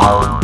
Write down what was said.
down.